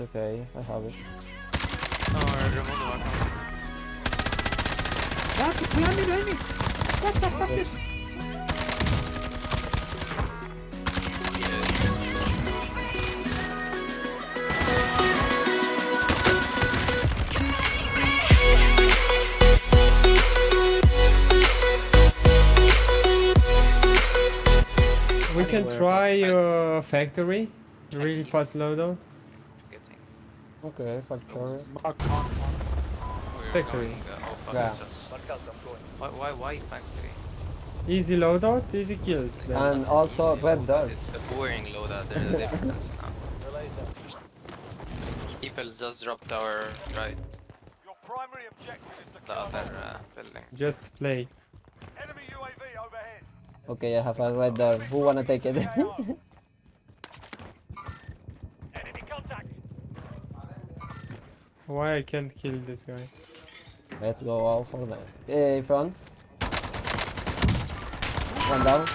It's okay. I have it. No, remove the weapon. What? Behind me, behind me! What the fuck is... We can Where? try uh, factory. Really fast loadout. Getting. Okay, factory. Mark, mark, mark. Factory. going, uh, oh, Yeah. Why, why, why factory? Easy loadout, easy kills. then. And also red It's doors. a boring loadout, there's a difference now. People just dropped our right, Your primary objective is to the other uh, building. Just play. enemy UAV overhead. Okay, I have a red door. Who wanna take it? Why I can't kill this guy? Let's go all for them. Hey, front. One down.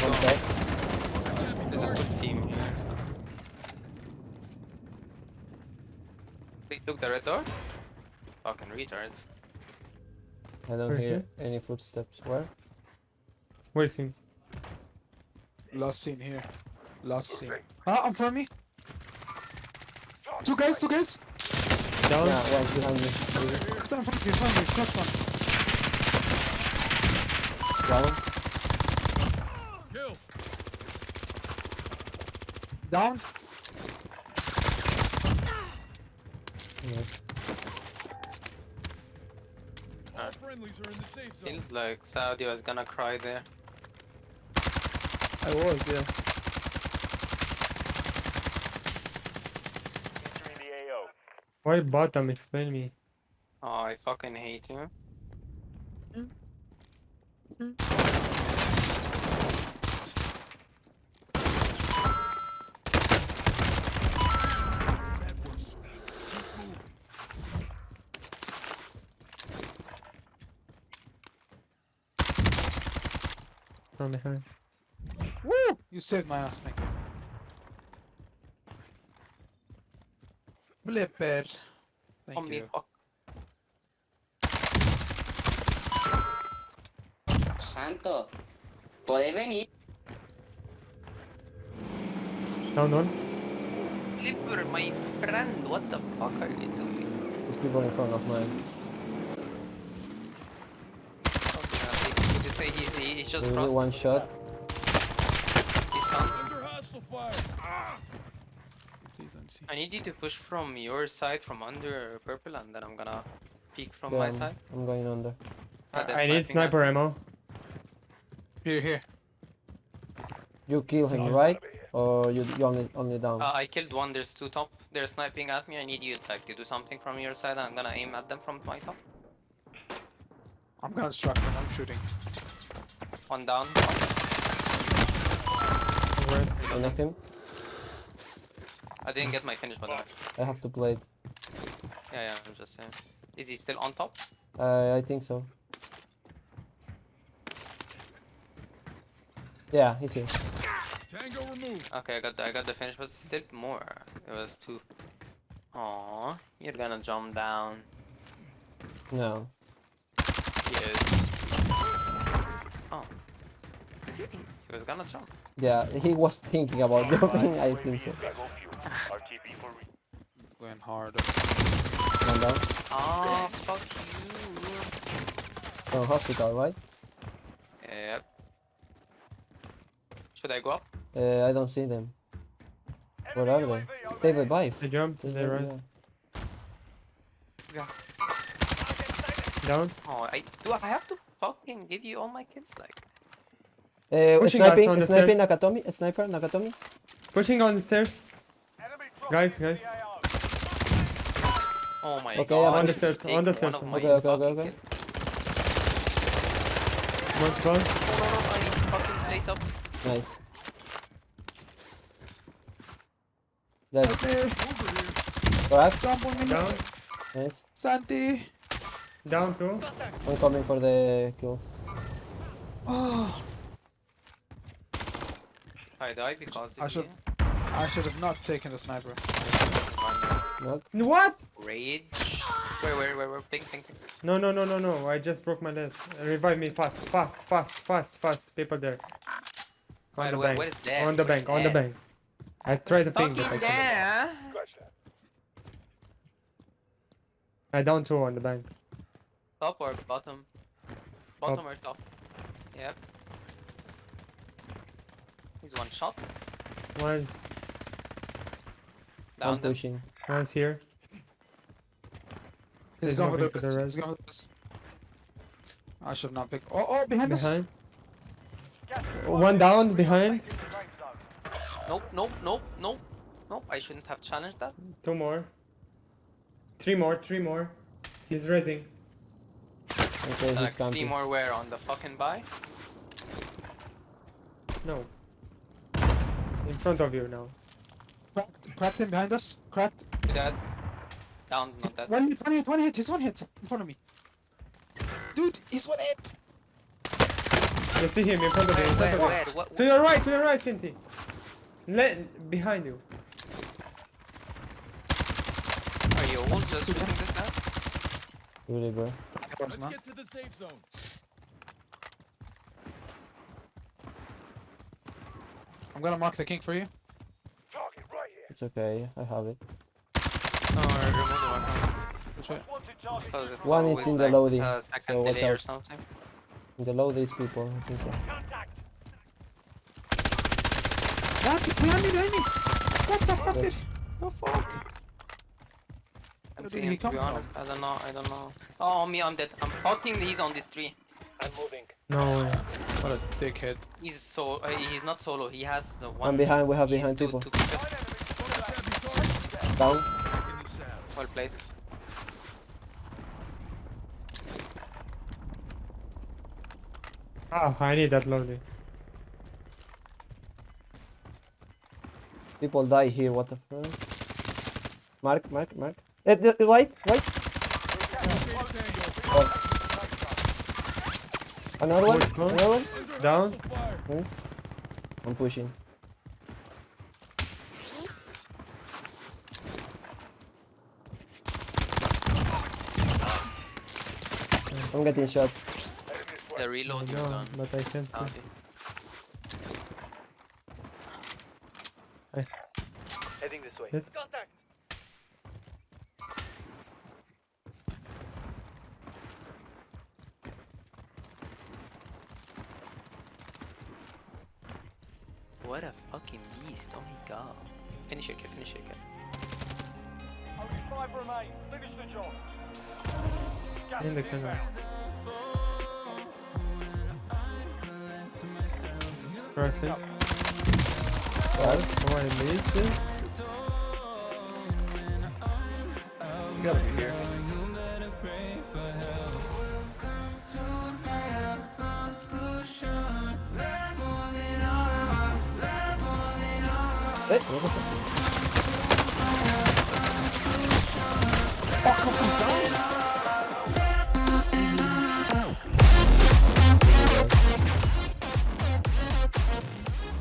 One dead. There's a good team here, so... They took the red door? Fucking retards. I don't Where hear any footsteps. Where? Where's him? Last seen here. Last seen. Ah, in front of me! Two guys, two guys! Down? Yeah, one's behind me. Down in front of you, in front of you, shot one. Down. Down. Yes. Feels like Saudi was gonna cry there. I was, yeah. Why bottom? Explain me. Oh, I fucking hate you. From behind. Woo! You saved my ass, thank you. Flipper. Thank Omni you. fuck. Santo, ¿puede venir? Down one. Liver, my friend, what the fuck are you doing? There's people in front of mine. Would you say he's, he- he's just Maybe crossed? one shot. He's down. Please don't see. I need you to push from your side, from under purple, and then I'm gonna peek from Yeah, my I'm, side. I'm going under. Ah, they're I need sniping sniper ammo. Here, here. You kill him, right? Or you, you only only down? Uh, I killed one, there's two top. They're sniping at me. I need you like to do something from your side. I'm gonna aim at them from my top. I'm gonna strike when I'm shooting. One down. Congrats. I knocked him. I didn't get my finish, by the way. I have to play it. Yeah, yeah, I'm just saying. Is he still on top? Uh, I think so. Yeah, he's here. Okay, I got the, I got the finish, but still more. It was two. Aww, you're gonna jump down. No. Yes. Oh. Is he? He was gonna jump. Yeah, he was thinking about jumping. I think so. RTB for re- Going hard. One down. Oh, fuck you. From hospital, right? Yep. Should I go up? Uh, I don't see them. Where enemy are they? UAV They overhead. revive. They jumped. They They jump, rise. Yeah. Down. Oh, I do. I have to fucking give you all my kills, like. Uh, Pushing us sniping, on the sniping stairs. Nakatomi, sniper Nakatomi. Pushing on the stairs. Enemy dropping Guys, guys. Oh my Okay, god. I'm on the stairs, on the stairs. of Okay, okay, okay, fucking okay. kills. One down. No, no, no, I need to fucking plate up. Nice. Dead. Okay. Crack. Jump on me. Down. Nice. Santi. Down two. I'm coming for the kills. Oh. I die because I should- you. I should have not taken the sniper. Knock. What? Rage. Where, where, where, where? Ping, ping, ping. No, no, no, no, no. I just broke my legs. Revive me fast, fast, fast, fast, fast. People there. On Wait, the wait, bank. what is that? On the What is bank, on the bank. I tried to ping, but I Fucking couldn't. there. I down two on the bank. Top or bottom? Bottom or top? Yep. He's one shot. One's, I'm Down the pushing. one's here. He's He's going for the moving to the. He's res. going for the wrist. I should have not picked. Oh, oh, behind us. Behind. Gas is One down, behind. Safe in the safe zone. Nope, nope, nope, nope. Nope, I shouldn't have challenged that. Two more. Three more, three more. He's raising. Okay, he's like three more where on the fucking buy? No. In front of you now. Cracked, cracked him behind us. Cracked. You dead? Down, not dead. One hit, one hit, one hit. He's one hit in front of me. Dude, he's one hit. You see him in front of you. Where, In front where, where? To your right, to your right, Cinti. Let behind you. are you all just shooting this now? Really, bro. Let's Get to the safe zone. I'm gonna mark the king for you. Target right here. It's okay. I have it. No, or remove the weapon. Which way? Most wanted target. Because it's One is in the like, loading, Uh, second so watch delay or something. In the low, these people. I think so. What? Behind me, behind me. What the fuck? Did... The fuck? Where did he come be from? I don't know, I don't know. Oh, me, I'm dead. I'm fucking, these on this tree. I'm moving. No way. What a dickhead. He's so, uh, he's not solo, he has the one. I'm behind. We have behind two- people. two people. Nine enemies. Contact. Down. In the. Well played. Ah, I need that loading. People die here. What the fuck? Mark, mark, mark. Eh, the, the white, white. Oh. Another one. Which? Another one. Down. Fire. Nice. I'm pushing. I'm getting shot. The I reload you know, done. but I can't see. Okay. Heading this way. Hit. What a fucking beast, oh my god. Finish it, kid, finish it, kid. Only five remain. Finish the job. Gas In the is canal. inbound. Crossing. Right. Oh, I missed this. You gotta be here. Eh, what the?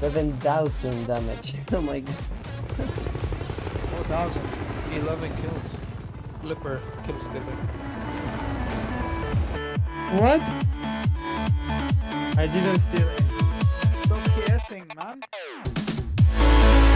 Seven thousand damage. oh my god. 4,000. 11 kills. Flipper kill stealer. What? I didn't steal any. Stop guessing, man.